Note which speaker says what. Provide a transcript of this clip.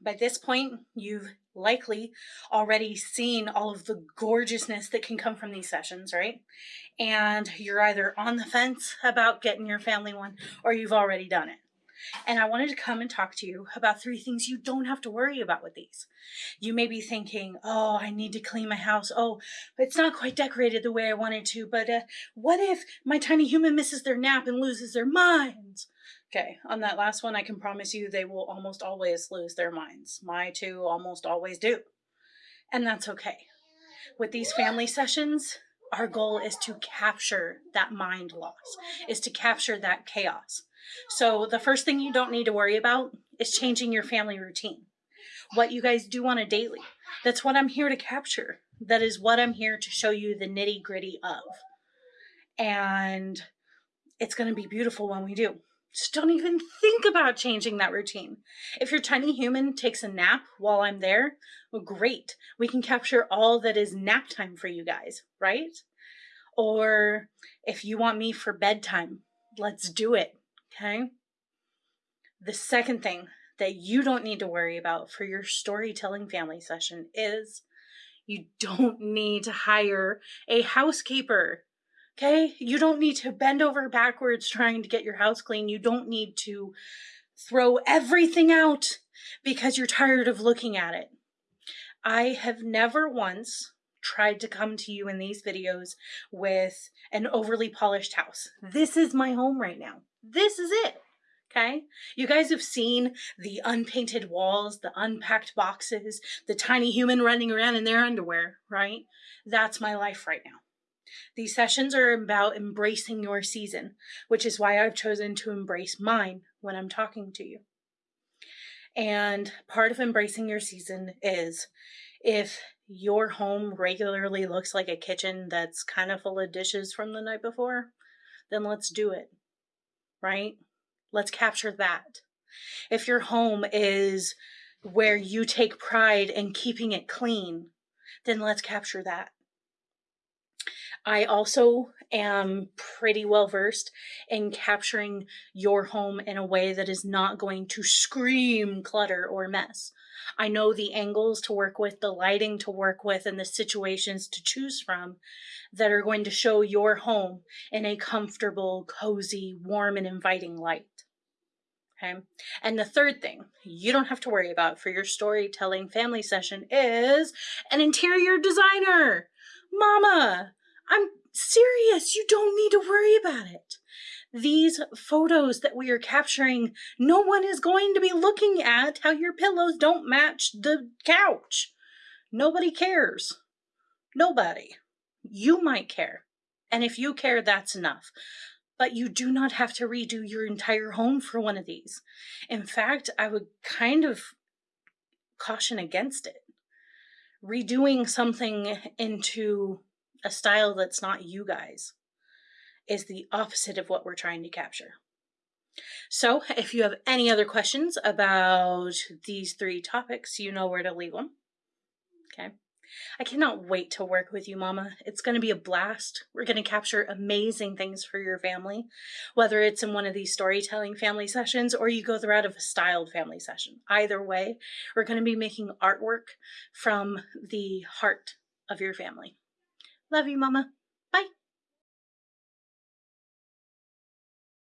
Speaker 1: By this point, you've likely already seen all of the gorgeousness that can come from these sessions, right? And you're either on the fence about getting your family one or you've already done it. And I wanted to come and talk to you about three things you don't have to worry about with these. You may be thinking, oh, I need to clean my house. Oh, it's not quite decorated the way I wanted to, but uh, what if my tiny human misses their nap and loses their minds? Okay, on that last one, I can promise you they will almost always lose their minds. My two almost always do. And that's okay. With these family sessions, our goal is to capture that mind loss, is to capture that chaos. So the first thing you don't need to worry about is changing your family routine. What you guys do on a daily. That's what I'm here to capture. That is what I'm here to show you the nitty gritty of. And it's going to be beautiful when we do. Just don't even think about changing that routine. If your tiny human takes a nap while I'm there, well, great. We can capture all that is nap time for you guys, right? Or if you want me for bedtime, let's do it, okay? The second thing that you don't need to worry about for your storytelling family session is you don't need to hire a housekeeper. Okay? You don't need to bend over backwards trying to get your house clean. You don't need to throw everything out because you're tired of looking at it. I have never once tried to come to you in these videos with an overly polished house. This is my home right now. This is it. Okay. You guys have seen the unpainted walls, the unpacked boxes, the tiny human running around in their underwear, right? That's my life right now. These sessions are about embracing your season, which is why I've chosen to embrace mine when I'm talking to you. And part of embracing your season is if your home regularly looks like a kitchen that's kind of full of dishes from the night before, then let's do it, right? Let's capture that. If your home is where you take pride in keeping it clean, then let's capture that. I also am pretty well versed in capturing your home in a way that is not going to scream clutter or mess. I know the angles to work with, the lighting to work with, and the situations to choose from that are going to show your home in a comfortable, cozy, warm, and inviting light. Okay. And the third thing you don't have to worry about for your storytelling family session is an interior designer. Mama, I'm serious. You don't need to worry about it. These photos that we are capturing, no one is going to be looking at how your pillows don't match the couch. Nobody cares. Nobody. You might care. And if you care, that's enough. But you do not have to redo your entire home for one of these. In fact, I would kind of caution against it. Redoing something into a style that's not you guys is the opposite of what we're trying to capture. So if you have any other questions about these three topics, you know where to leave them. Okay. I cannot wait to work with you, Mama. It's going to be a blast. We're going to capture amazing things for your family, whether it's in one of these storytelling family sessions or you go the route of a styled family session. Either way, we're going to be making artwork from the heart of your family. Love you, Mama. Bye.